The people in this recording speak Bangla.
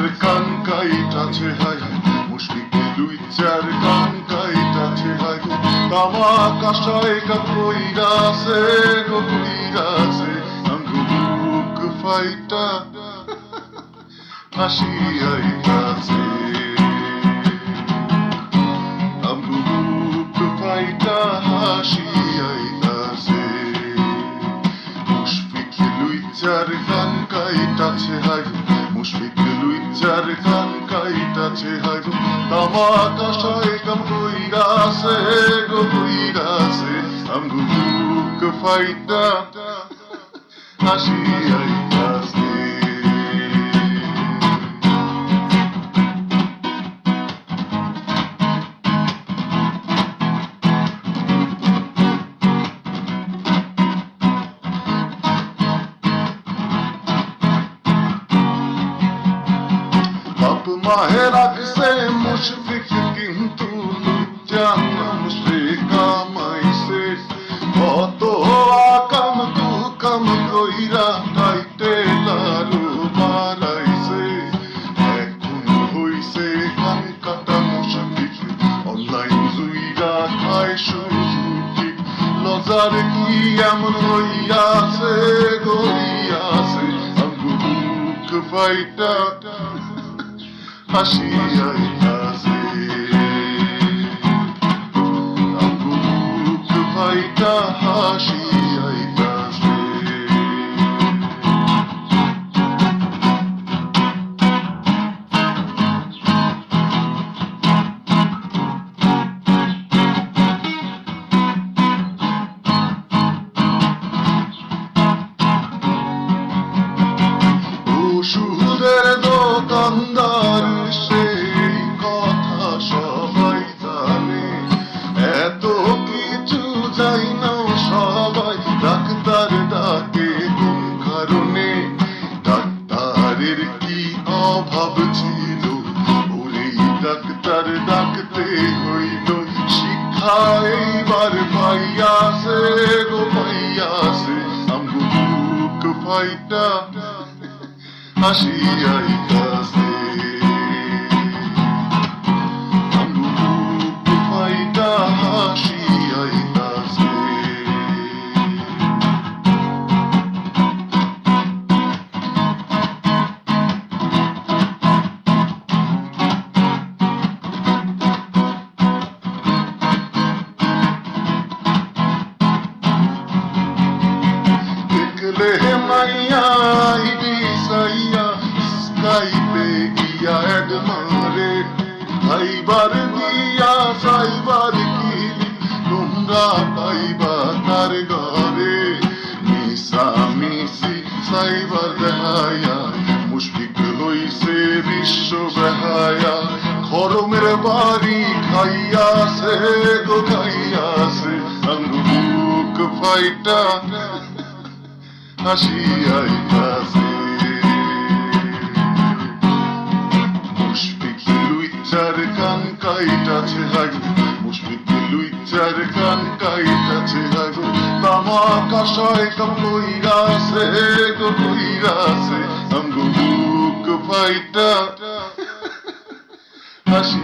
চার কান কাইটাছে হাই মুশফিকে লুই চার কান কাইটাছে হাই তামা কাশায় কা কইরাছে গো কইরাছে আঙ্গু বুক ফাইটা হাসি আইতাছে। আঙ্গু বুক ফাইটা হাসি লুইচার গান কাইটাছে হাই তামা কাশায় কাম কইরাছে গো কইরাছে। আমগো ফাইটা হাসি আইতাছে বাপ মাহে রাখছে মুশফিক কিন্তু জানাম সে কামাইছে কত আকাম কুকাম কইরা খাইতে লালু বাড়াইছে এখন হইছে কান কাটা মুশফিক অনলাইন জুইরা খায় সুযোগ লজার কি এমন হইয়াছে গড়িয়াছে ফাইটা হাসি আইতাছে আঙ্গু বুক ফাইটা হাসি আইতাছে ওষুধের ডাকতে হইল শিক্ষা এইবার পাইয়াছে গো পাইয়াছে আমগো বুক ফাইটা হাসি আইতাছে ফাইবার দিয়া সাইবার কিলি তোমরা পাইবা তার ঘরে? মিশা মিশি সাইবার দেখায়া মুশফিক হইছে বিশ্ব বেহায়া। খরমের বাড়ি খাইয়াছে গো খাইয়াছে বুক ফাইটা হাসি আইতাছে। তামা কাশায় কাম আছে গো কইরাছে। আমগো বুক ফাইটা হাসি